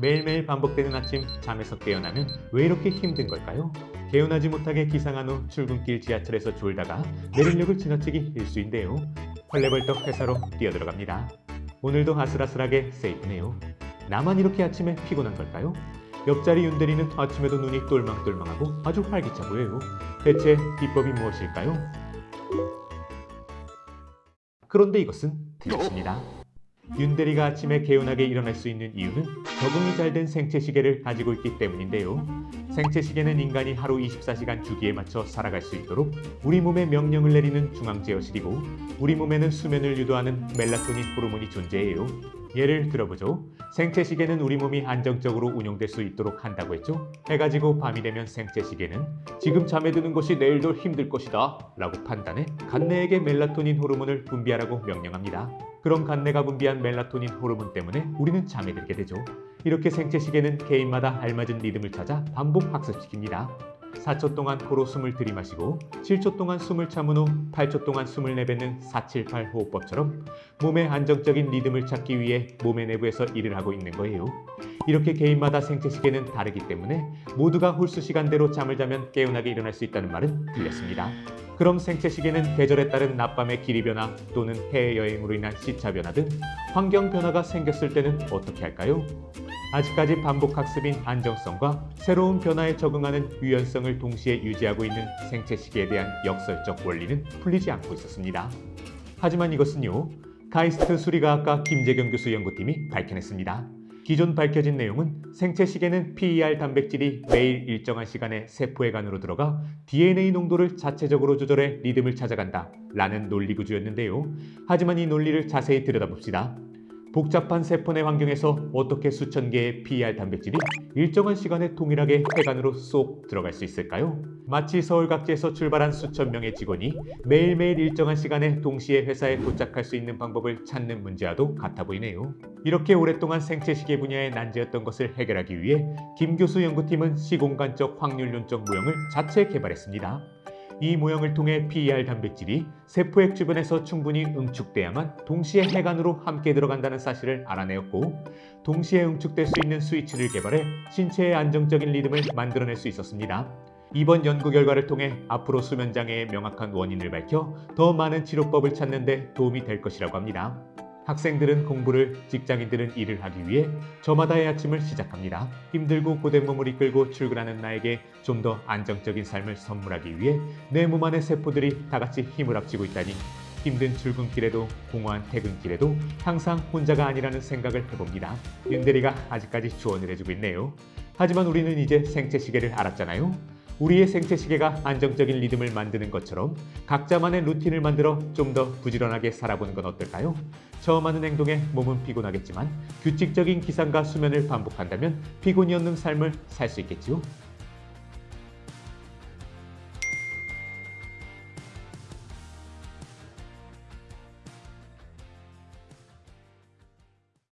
매일매일 반복되는 아침 잠에서 깨어나면 왜 이렇게 힘든 걸까요? 개운하지 못하게 기상한 후 출근길 지하철에서 졸다가 내린력을 지나치기 일수인데요. 헐레벌떡 회사로 뛰어들어갑니다. 오늘도 아슬아슬하게 세이프네요. 나만 이렇게 아침에 피곤한 걸까요? 옆자리 윤대리는 아침에도 눈이 똘망똘망하고 아주 활기차 보여요. 대체 비법이 무엇일까요? 그런데 이것은 틀렸습니다. 윤대리가 아침에 개운하게 일어날 수 있는 이유는 적응이 잘 된 생체시계를 가지고 있기 때문인데요. 생체시계는 인간이 하루 24시간 주기에 맞춰 살아갈 수 있도록 우리 몸에 명령을 내리는 중앙제어실이고 우리 몸에는 수면을 유도하는 멜라토닌 호르몬이 존재해요. 예를 들어보죠. 생체시계는 우리 몸이 안정적으로 운용될 수 있도록 한다고 했죠. 해가 지고 밤이 되면 생체시계는 지금 잠에 드는 것이 내일도 힘들 것이다 라고 판단해 간내에게 멜라토닌 호르몬을 분비하라고 명령합니다. 그럼 간내가 분비한 멜라토닌 호르몬 때문에 우리는 잠에 들게 되죠. 이렇게 생체시계는 개인마다 알맞은 리듬을 찾아 반복 학습시킵니다. 4초 동안 코로 숨을 들이마시고 7초 동안 숨을 참은 후 8초 동안 숨을 내뱉는 478 호흡법처럼 몸의 안정적인 리듬을 찾기 위해 몸의 내부에서 일을 하고 있는 거예요. 이렇게 개인마다 생체 시계는 다르기 때문에 모두가 홀수 시간대로 잠을 자면 개운하게 일어날 수 있다는 말은 틀렸습니다. 그럼 생체 시계는 계절에 따른 낮밤의 길이 변화 또는 해외여행으로 인한 시차 변화 등 환경 변화가 생겼을 때는 어떻게 할까요? 아직까지 반복 학습인 안정성과 새로운 변화에 적응하는 유연성을 동시에 유지하고 있는 생체 시계에 대한 역설적 원리는 풀리지 않고 있었습니다. 하지만 이것은요, 카이스트 수리과학과 김재경 교수 연구팀이 밝혀냈습니다. 기존 밝혀진 내용은 생체시계는 PER 단백질이 매일 일정한 시간에 세포의 간으로 들어가 DNA 농도를 자체적으로 조절해 리듬을 찾아간다 라는 논리 구조였는데요. 하지만 이 논리를 자세히 들여다봅시다. 복잡한 세포내 환경에서 어떻게 수천 개의 PER 단백질이 일정한 시간에 동일하게 폐간으로 쏙 들어갈 수 있을까요? 마치 서울 각지에서 출발한 수천 명의 직원이 매일매일 일정한 시간에 동시에 회사에 도착할 수 있는 방법을 찾는 문제와도 같아 보이네요. 이렇게 오랫동안 생체시계 분야에 난제였던 것을 해결하기 위해 김 교수 연구팀은 시공간적 확률론적 모형을 자체 개발했습니다. 이 모형을 통해 PER 단백질이 세포액 주변에서 충분히 응축돼야만 동시에 해간으로 함께 들어간다는 사실을 알아내었고 동시에 응축될 수 있는 스위치를 개발해 신체의 안정적인 리듬을 만들어낼 수 있었습니다. 이번 연구 결과를 통해 앞으로 수면장애의 명확한 원인을 밝혀 더 많은 치료법을 찾는 데 도움이 될 것이라고 합니다. 학생들은 공부를, 직장인들은 일을 하기 위해 저마다의 아침을 시작합니다. 힘들고 고된 몸을 이끌고 출근하는 나에게 좀 더 안정적인 삶을 선물하기 위해 내 몸 안의 세포들이 다 같이 힘을 합치고 있다니 힘든 출근길에도 공허한 퇴근길에도 항상 혼자가 아니라는 생각을 해봅니다. 윤대리가 아직까지 조언을 해주고 있네요. 하지만 우리는 이제 생체 시계를 알았잖아요. 우리의 생체 시계가 안정적인 리듬을 만드는 것처럼 각자만의 루틴을 만들어 좀 더 부지런하게 살아보는 건 어떨까요? 처음 하는 행동에 몸은 피곤하겠지만 규칙적인 기상과 수면을 반복한다면 피곤이 없는 삶을 살 수 있겠지요?